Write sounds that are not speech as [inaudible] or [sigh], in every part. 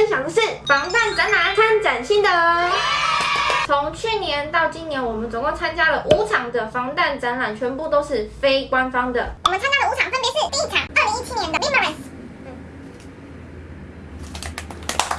分享的是防弹展览参展心得。从去年到今年，我们总共参加了五场的防弹展览，全部都是非官方的。我们看看的五场分别是第一场，二零一七年的 Limerence。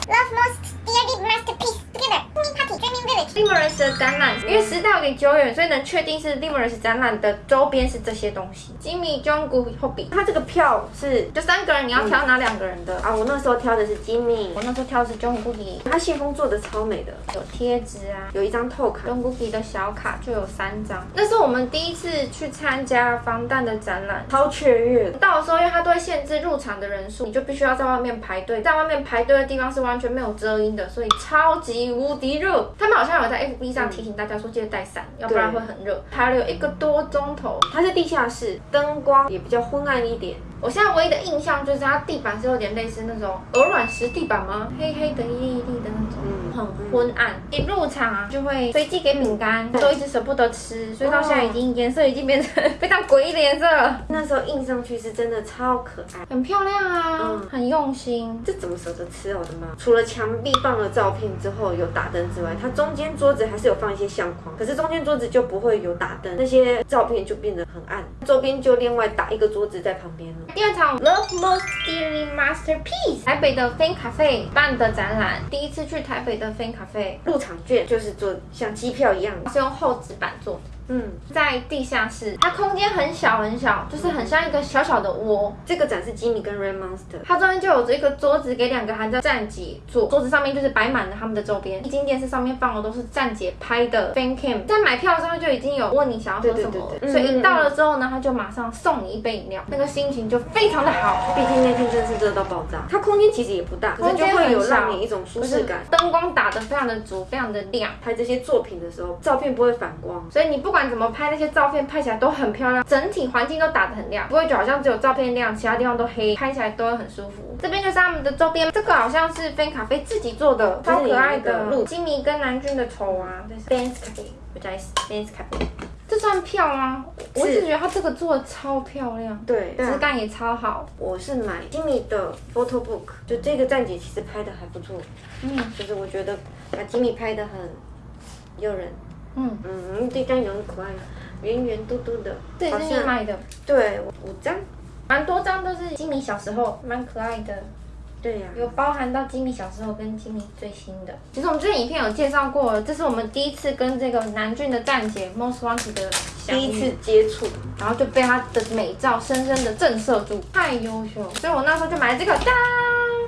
Love most dearly masterpiece together. Mini Party Dreaming Village. Limerence 的展览，因为时代有点久远，所以能确定是 Limerence 展览的周边是这些东西。Jimmy、Jungkook、Hobby，他这个票是就三个人，你要挑哪两个人的、啊？我那时候挑的是 Jimmy，我那时候挑的是 Jungkook，他信封做的超美的，有贴纸啊，有一张透卡，Jungkook 的小卡就有三张。那是我们第一次去参加防弹的展览，超雀跃。到的时候，因为它都会限制入场的人数，你就必须要在外面排队，在外面排队的地方是完全没有遮阴的，所以超级无敌热。他们好像有在 FB 上提醒大家说，记得带伞，要不然会很热。排了有一个多钟头，它是地下室，灯光也比较昏暗一点。我现在唯一的印象就是它地板是有点类似那种鹅卵石地板吗？黑黑的、一粒一粒的那种，很昏暗。一入场啊，就会随机给饼干，都一直舍不得吃，所以到现在已经颜色已经变成 [laughs] 非常诡异的颜色了。那时候印上去是真的超可爱，很漂亮啊，很用心。这怎么舍得吃啊？我的妈！除了墙壁放了照片之后有打灯之外，它中间桌子还是有放一些相框，可是中间桌子就不会有打灯，那些照片就变得很暗。周边就另外打一个桌子在旁边了。第二场 Love Most Dearly Masterpiece 台北的 Fan Cafe 办的展览，第一次去台北的 Fan Cafe 入场券就是做像机票一样，是用厚纸板做的。嗯，在地下室，它空间很小很小，就是很像一个小小的窝。这个展示吉米跟 Rain Monster，它中间就有着一个桌子给两个含在站姐坐，桌子上面就是摆满了他们的周边。一进电视上面放的都是站姐拍的 Fan Cam，在买票的时候就已经有问你想要喝什么，所以一到了之后呢，他就马上送你一杯饮料，那个心情就非常的好。毕竟那天真是热到爆炸，它空间其实也不大，可是就会有让你一种舒适感。灯光打得非常的足，非常的亮。拍这些作品的时候，照片不会反光，所以你不管怎么拍那些照片，拍起来都很漂亮，整体环境都打得很亮，不会就好像只有照片亮，其他地方都黑，拍起来都会很舒服。这边就是他们的周边，这个好像是菲咖啡自己做的，超可爱的。金米跟南君的丑啊，这是 Ben's Cafe，我叫 Ben's Cafe。这算票吗？我一直觉得它这个做的超漂亮，对，质感也超好。我是买金米的 photo book，就这个站姐其实拍的还不错，嗯，就是我觉得把金米拍的很诱人。嗯嗯，这张也很可爱，圆圆嘟嘟的，这也是你买的？对，五张，蛮多张都是金米小时候，蛮可爱的。对呀，有包含到金米小时候跟金米最新的。其实我们之前影片有介绍过，这是我们第一次跟这个南俊的站姐 Most Wanted 的第一次接触，然后就被她的美照深深的震慑住，太优秀，所以我那时候就买了这个。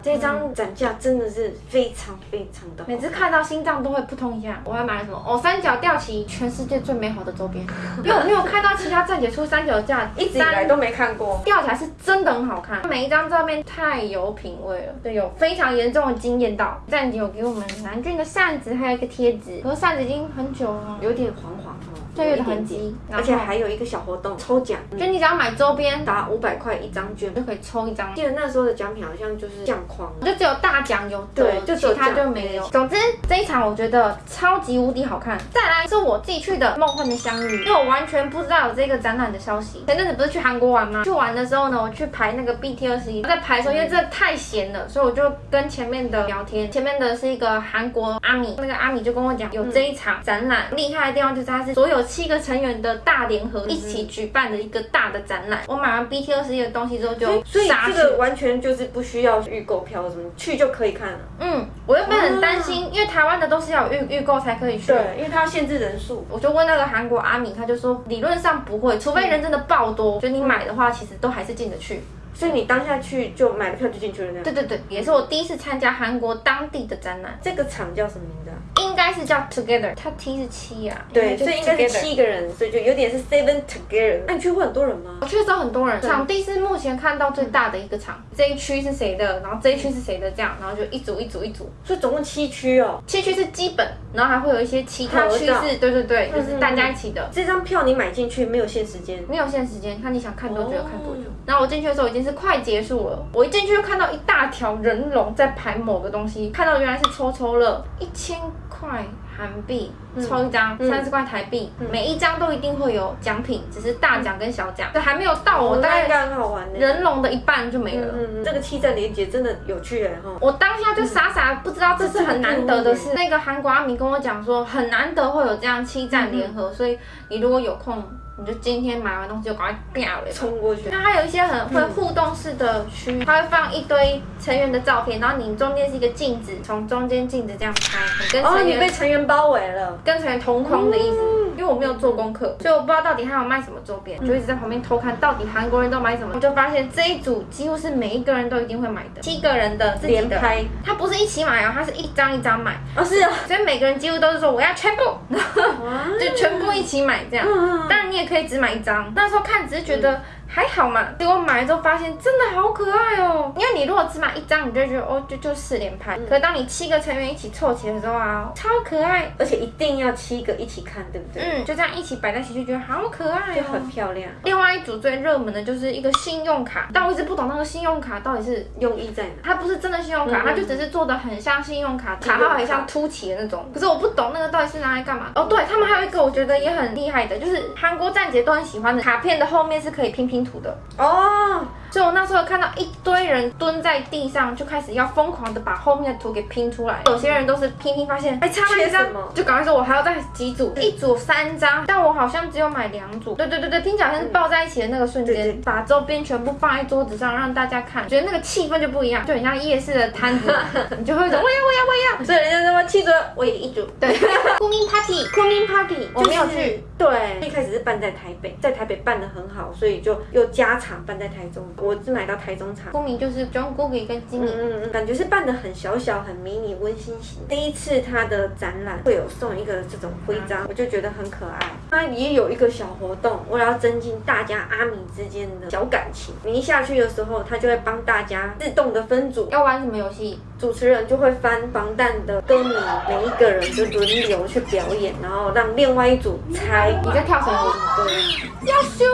这张展架真的是非常非常的，每次看到心脏都会扑通一下。我还买了什么？哦，三角吊旗，全世界最美好的周边。因为我没有看到其他站姐出三角架，一直以来都没看过。吊起来是真的很好看，每一张照片太有品味了，对，有非常严重的惊艳到。站姐有给我们南俊的扇子，还有一个贴纸，可是扇子已经很久了，有点黄黄哦，岁月的痕迹。而且还有一个小活动，抽奖，就你只要买周边，打五百块一张券就可以抽一张。记得那时候的奖品好像就是相框。就只有大奖有对，就其他就没有。总之这一场我觉得超级无敌好看。再来是我自己去的梦幻的相遇，因为我完全不知道有这个展览的消息。前阵子不是去韩国玩吗？去玩的时候呢，我去排那个 BT 二十一，在排的时候因为真的太闲了，所以我就跟前面的聊天。前面的是一个韩国阿米，那个阿米就跟我讲有这一场展览，厉害的地方就是它是所有七个成员的大联合一起举办的一个大的展览。我买完 BT 二十一的东西之后就，所以这个完全就是不需要预购票什么。去就可以看了。嗯，我原本很担心，因为台湾的都是要预预购才可以去。对，因为它要限制人数。我就问那个韩国阿米，他就说理论上不会，除非人真的爆多，就你买的话，其实都还是进得去。所以你当下去就买了票就进去了那样。对对对，也是我第一次参加韩国当地的展览。这个场叫什么名字啊？应该是叫 Together，它 T 是七啊。对，所以应该是七个人，所以就有点是 Seven Together。那你去会很多人吗？我去的时候很多人。场地是目前看到最大的一个场，这一区是谁的，然后这一区是谁的，这样，然后就一组一组一组。所以总共七区哦。七区是基本，然后还会有一些其他区是，对对对，就是大家一起的。这张票你买进去没有限时间？没有限时间，看你想看多久就看多久。然后我进去的时候已经。是快结束了，我一进去就看到一大条人龙在排某个东西，看到原来是抽抽乐，一千块韩币，抽一张三十块台币，每一张都一定会有奖品，只是大奖跟小奖，这还没有到我大概应该很好玩呢。人龙的一半就没了。这个气站连接真的有趣哎哈。我当下就傻傻不知道这是很难得的事。那个韩国阿明跟我讲说，很难得会有这样七站联合，所以你如果有空，你就今天买完东西就赶快掉了。冲过去，那还有一些很会互动式的区域，它会放一堆成员的照片，然后你中间是一个镜子，从中间镜子这样拍，你跟哦，你成员、被成员包围了。跟成员同框的意思。因为我没有做功课，所以我不知道到底他有卖什么周边，就一直在旁边偷看到底韩国人都买什么。我就发现这一组几乎是每一个人都一定会买的，七个人的自己的连拍，它不是一起买哦，他是一张一张买，哦是啊，所以每个人几乎都是说我要全部，[laughs] [laughs] 就全部一起买这样。嗯当然你也可以只买一张，那时候看只是觉得还好嘛，结果买了之后发现真的好可爱哦。因为你如果只买一张，你就觉得哦就就四连拍，可是当你七个成员一起凑齐的时候啊，超可爱。而且一定要七个一起看，对不对？嗯，就这样一起摆在一起，就觉得好可爱就哦。很漂亮。另外一组最热门的就是一个信用卡，但我一直不懂那个信用卡到底是。用意在哪？它不是真的信用卡，嗯它就只是做的很像信用卡，信用卡卡号很像凸起的那种。可是我不懂那个到底是拿来干嘛。哦，对他们还有一个我觉得也很厉害的，就是韩国站姐都很喜欢的卡片的后面是可以拼拼图的。哦，所以我那时候看到一堆人蹲在地上，就开始要疯狂的把后面的图给拼出来。有些人都是拼拼发现，哎，差了一张就赶快说我还要再几组，一组三张，但我好像只有买两组。对对对对，听起来像是抱在一起的那个瞬间，把周边全部放在桌子上让大家看，觉得那个气氛就不一样，就很像夜市的摊子，[laughs] 你就会说我要我要我要。所以人家说七折，我也一组。对，酷民 party，酷民 party，我没有去。对，一开始是办在台北，在台北办的很好，所以就又加场办在台中。我是买到台中场。酷民就是 Jungkook 跟金敏，嗯嗯嗯，感觉是办的很小小、很迷你、温馨型。第一次他的展览会有送一个这种徽章，我就觉得很可爱。他也有一个小活动，为了要增进大家阿米之间的小感情，你一下去的时候，他就会帮大家自动的分组，要玩什么游戏？主持人就会翻防弹的歌迷，每一个人就轮流去表演，然后让另外一组猜你在跳什么舞？对，要修，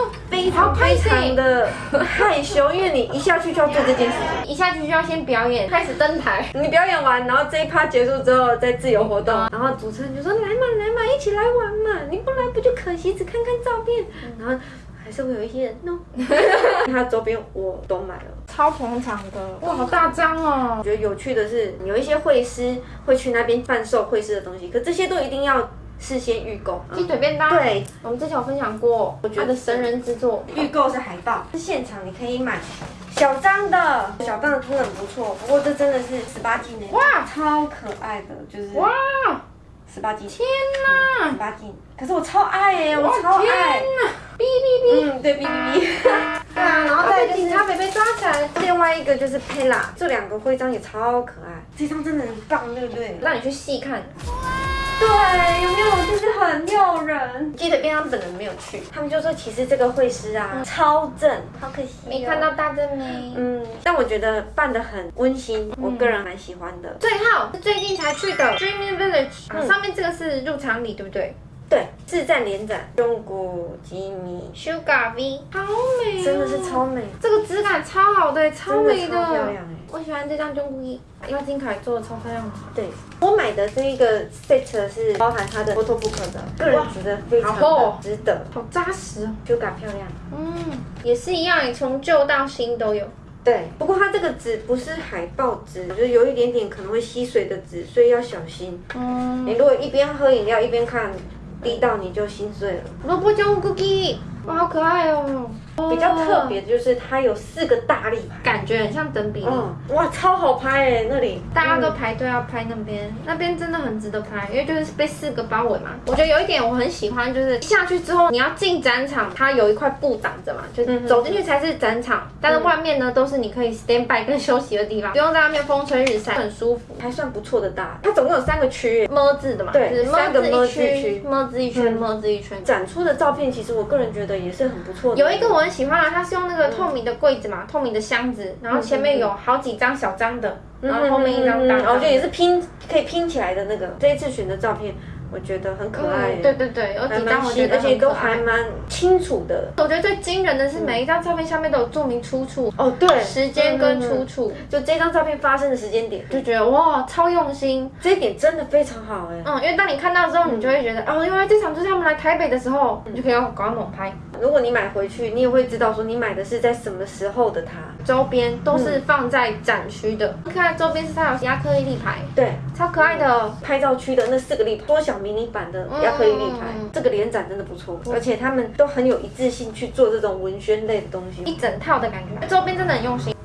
非常非常的害羞，因为你一下去就要做这件事情。一下去就要先表演，开始登台。你表演完，然后这一趴结束之后再自由活动，然后主持人就说来嘛来嘛，一起来玩嘛，你不来不就可惜，只看看照片，然后还是会有一些人 no，[laughs] 他周边我都买了。超捧场的，哇，好大张哦我！觉得有趣的是，有一些会师会去那边贩售会师的东西，可这些都一定要事先预购。鸡腿便当，对，我们之前有分享过，我觉得神人之作。预购是海报，是现场你可以买小张的，小张的真的很不错，不过这真的是十八禁呢，哇超可爱的，就是哇，十八禁，天哪！十八禁，可是我超爱哎，我超爱！哔哔哔！嗯，对，哔哔哔。对 [laughs] 啊，然后再来就是他北被抓起来，另外一个就是 Pella，这两个徽章也超可爱，这张真的很棒，对不对？让你去细看。对，有没有？就是很诱人。记得边上本人没有去，他们就说，其实这个会师啊，超正，好可惜、哦没看到。大正妹。嗯，但我觉得办得很温馨，我个人蛮喜欢的。最后是最近才去的 Dreaming Village，、啊上面这个是入场礼，对不对对，自战联展，中古吉米？Sugar V，好美、哦，真的是超美，这个质感超好的，超美的，的超漂亮哎。我喜欢这张中古衣，因为金凯做的超漂亮的。对，我买的这一个 set 是包含它的 photo book 的，个人觉得非常的值得，好扎实哦。就感漂亮。嗯，也是一样，从旧到新都有。对，不过它这个纸不是海报纸，就是有一点点可能会吸水的纸，所以要小心。嗯，你如果一边喝饮料一边看，滴到你就心碎了。萝卜酱 cookie，哇，好可爱哦。比较特别的就是它有四个大立牌，感觉很像等比例。嗯，哇，超好拍哎，那里大家都排队要拍那边，那边真的很值得拍，因为就是被四个包围嘛。我觉得有一点我很喜欢，就是下去之后你要进展场，它有一块布挡着嘛，就是走进去才是展场，但是外面呢都是你可以 stand by 跟休息的地方，不用在外面风吹日晒，很舒服。还算不错的大。它总共有三个区，么字的嘛，对就是三个么么字一圈字区，么字一圈，嗯么字一圈。展出的照片其实我个人觉得也是很不错的。有一个我很喜欢啊，它是用那个透明的柜子嘛，透明的箱子，然后前面有好几张小张的，然后后面一张大然后就张。也是拼可以拼起来的那个。这一次选的照片我觉得很可爱。嗯，对对对，有几张，我觉得而且都。还蛮清楚的。我觉得最惊人的是每一张照片下面都有注明出处、哦，对，时间跟出嗯，处，就这张照片发生的时间点，就觉得哇，超用心。这一点真的非常好哎。嗯，因为当你看到之后，你就会觉得、哦，原来这场就是他们来台北的时候，你就可以赶快猛拍。如果你买回去，你也会知道说你买的是在什么时候的它。周边都是放在展区的，你看周边是它有亚克力立牌，对，超可爱的。拍照区的那四个立牌，缩小迷你版的亚克力立牌，嗯这个联展真的不错，而且他们都很有一致性去做这种文宣类的东西。一整套的感觉，周边真的很用心。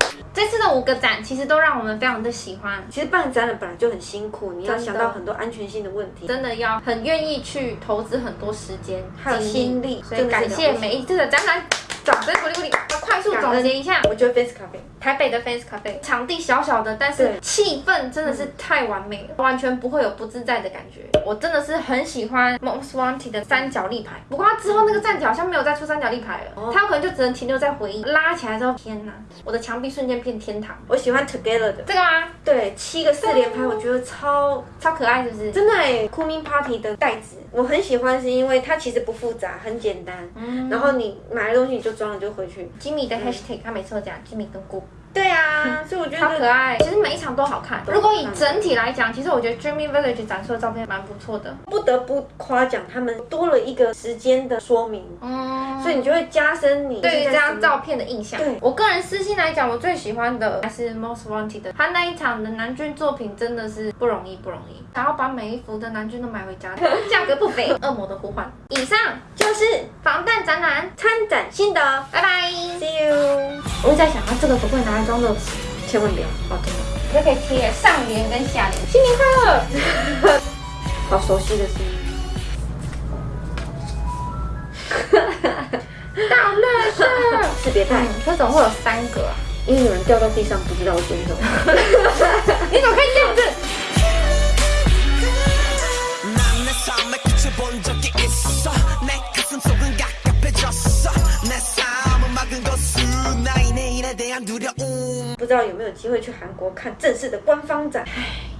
五个展其实都让我们非常的喜欢，其实办展览本来就很辛苦，你要想到很多安全性的问题。真的要很愿意去投资很多时间还有心力所以感谢每一次的展览。掌声鼓励鼓励！要快速总结一下，我觉得 Face Cafe 台北的 Fans Cafe 场地小小的，但是气氛真的是太完美了，完全不会有不自在的感觉。我真的是很喜欢 Most Wanted 的三角立牌，不过它之后那个站角好像没有再出三角立牌了，它有可能就只能停留在回忆。拉起来之后，天哪，我的墙壁瞬间变天堂。我喜欢 Together 的，这个吗？对，七个四连拍，我觉得超超可爱，是不是？真的哎，酷明 Party 的袋子我很喜欢，是因为它其实不复杂，很简单。嗯然后你买了东西你就装了就回去。吉米的 Hashtag，他每次都讲吉米跟姑。对啊，所以我觉得超可爱，其实每一场都好看。如果以整体来讲，其实我觉得 Dreamy Village 展出的照片蛮不错的。不得不夸奖他们多了一个时间的说明，嗯，所以你就会加深你对于这张照。片的印象。对我个人私心来讲，我最喜欢的还是 Most Wanted 的，他那一场的男军作品真的是不容易，不容易。然后把每一幅的男军都买回家，[laughs] 价格不菲。恶魔的呼唤，以上就是防弹展览，参展心得拜拜。，See you，我在想，啊，这个可不可以拿来装乐事？千万不要，哦，真的，就可以贴上联跟下联。新年快乐！[laughs] 好熟悉的声音。[laughs] 大乐事。识别带，这怎么会有三个啊？因为有人掉到地上，不知道捡什么。你怎么可以这样子？[laughs] 不知道有没有机会去韩国看正式的官方展？唉